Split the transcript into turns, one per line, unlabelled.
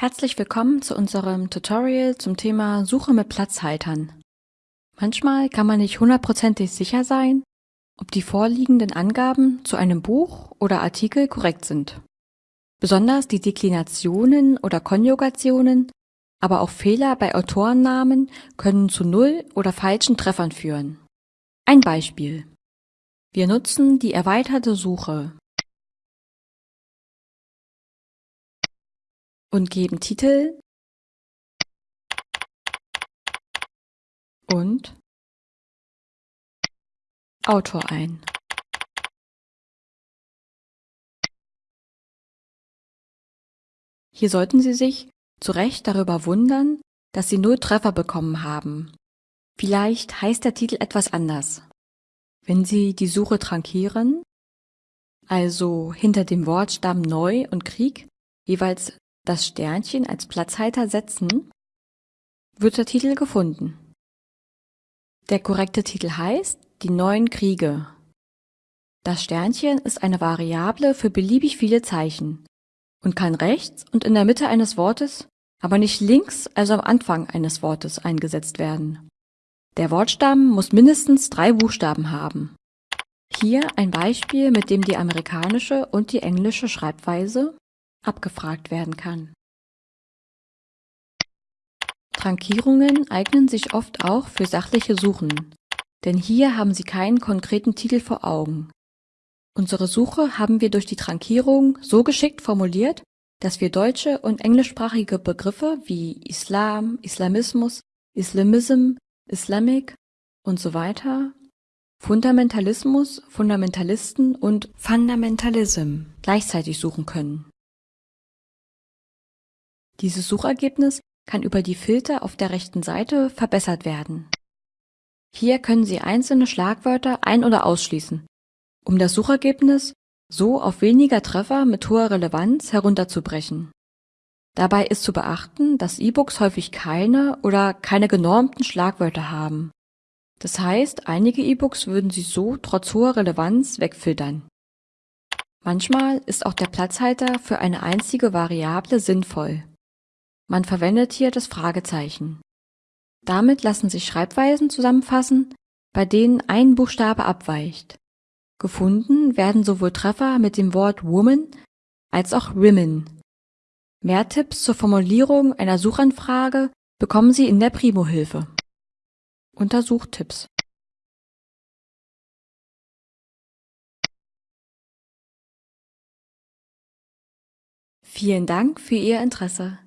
Herzlich willkommen zu unserem Tutorial zum Thema Suche mit Platzhaltern. Manchmal kann man nicht hundertprozentig sicher sein, ob die vorliegenden Angaben zu einem Buch oder Artikel korrekt sind. Besonders die Deklinationen oder Konjugationen, aber auch Fehler bei Autorennamen können zu Null- oder falschen Treffern führen. Ein Beispiel. Wir nutzen die erweiterte Suche und geben Titel und Autor ein. Hier sollten Sie sich zu Recht darüber wundern, dass Sie null Treffer bekommen haben. Vielleicht heißt der Titel etwas anders. Wenn Sie die Suche trankieren, also hinter dem Wortstamm Neu und Krieg jeweils das Sternchen als Platzhalter setzen, wird der Titel gefunden. Der korrekte Titel heißt Die neuen Kriege. Das Sternchen ist eine Variable für beliebig viele Zeichen und kann rechts und in der Mitte eines Wortes, aber nicht links, also am Anfang eines Wortes eingesetzt werden. Der Wortstamm muss mindestens drei Buchstaben haben. Hier ein Beispiel, mit dem die amerikanische und die englische Schreibweise abgefragt werden kann. Trankierungen eignen sich oft auch für sachliche Suchen, denn hier haben Sie keinen konkreten Titel vor Augen. Unsere Suche haben wir durch die Trankierung so geschickt formuliert, dass wir deutsche und englischsprachige Begriffe wie Islam, Islamismus, Islamism, Islamic und so weiter, Fundamentalismus, Fundamentalisten und Fundamentalism gleichzeitig suchen können. Dieses Suchergebnis kann über die Filter auf der rechten Seite verbessert werden. Hier können Sie einzelne Schlagwörter ein- oder ausschließen, um das Suchergebnis so auf weniger Treffer mit hoher Relevanz herunterzubrechen. Dabei ist zu beachten, dass E-Books häufig keine oder keine genormten Schlagwörter haben. Das heißt, einige E-Books würden Sie so trotz hoher Relevanz wegfiltern. Manchmal ist auch der Platzhalter für eine einzige Variable sinnvoll. Man verwendet hier das Fragezeichen. Damit lassen sich Schreibweisen zusammenfassen, bei denen ein Buchstabe abweicht. Gefunden werden sowohl Treffer mit dem Wort Woman als auch Women. Mehr Tipps zur Formulierung einer Suchanfrage bekommen Sie in der Primo-Hilfe. Untersuchtipps Vielen Dank für Ihr Interesse.